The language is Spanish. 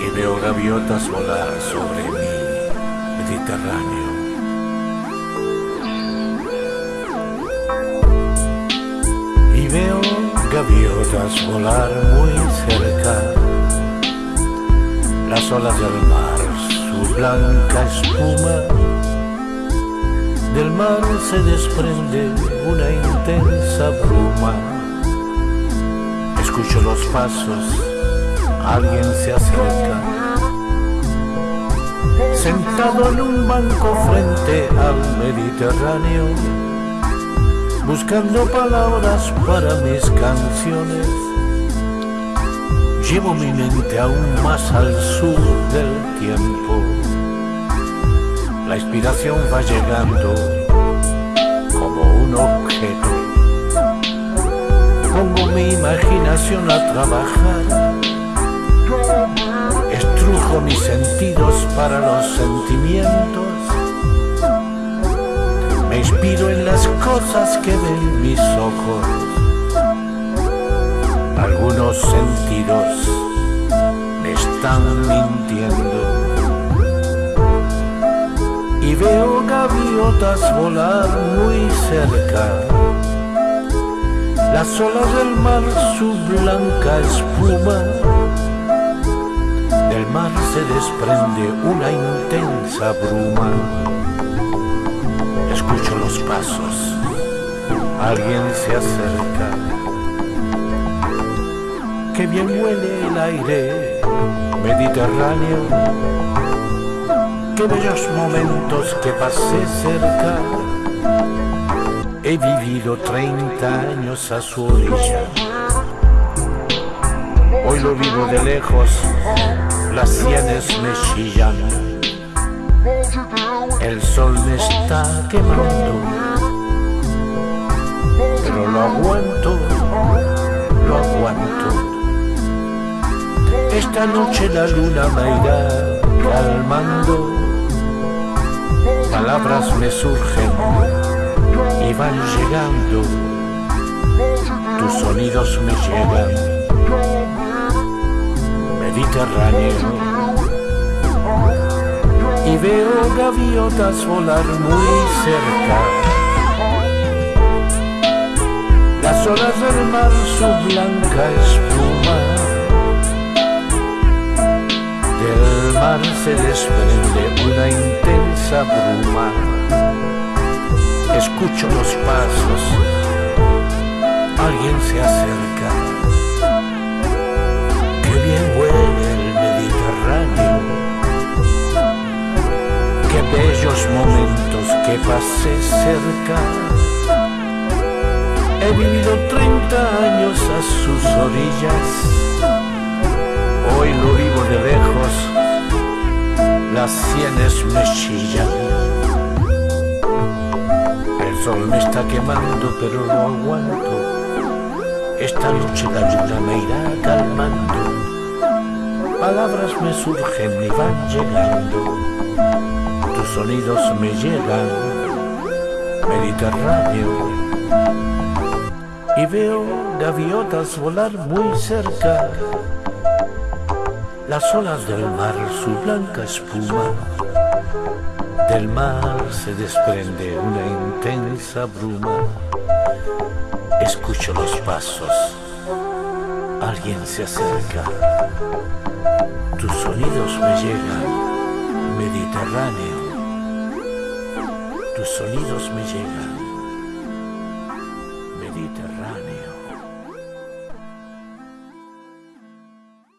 Y veo gaviotas volar sobre mi Mediterráneo. Y veo gaviotas volar muy cerca, las olas del mar, su blanca espuma. Del mar se desprende una intensa bruma. Escucho los pasos, alguien se acerca. Sentado en un banco frente al Mediterráneo buscando palabras para mis canciones. Llevo mi mente aún más al sur del tiempo. La inspiración va llegando como un objeto. Pongo mi imaginación a trabajar. Estrujo mis sentidos para los sentimientos me inspiro en las cosas que ven mis ojos. Algunos sentidos me están mintiendo. Veo gaviotas volar muy cerca. Las olas del mar, su blanca espuma. Del mar se desprende una intensa bruma escucho los pasos, alguien se acerca. Qué bien huele el aire mediterráneo, qué bellos momentos que pasé cerca. He vivido 30 años a su orilla. Hoy lo vivo de lejos, las sienes me chillan el sol me está quemando, pero lo aguanto, lo aguanto. Esta noche la luna me irá calmando, palabras me surgen y van llegando, tus sonidos me llegan, Mediterráneo y veo gaviotas volar muy cerca. Las olas del mar, su blanca espuma. Del mar se desprende una intensa bruma. Escucho los pasos, alguien se acerca. Qué bien huele el Mediterráneo qué bellos momentos que pasé cerca. He vivido 30 años a sus orillas, hoy lo vivo de lejos, las sienes me chillan. El sol me está quemando pero lo aguanto, esta noche la luna me irá calmando, palabras me surgen y van llegando. Tus sonidos me llegan, Mediterráneo, y veo gaviotas volar muy cerca, las olas del mar, su blanca espuma. Del mar se desprende una intensa bruma. Escucho los pasos. Alguien se acerca. Tus sonidos me llegan, Mediterráneo. Tus sonidos me llegan, Mediterráneo.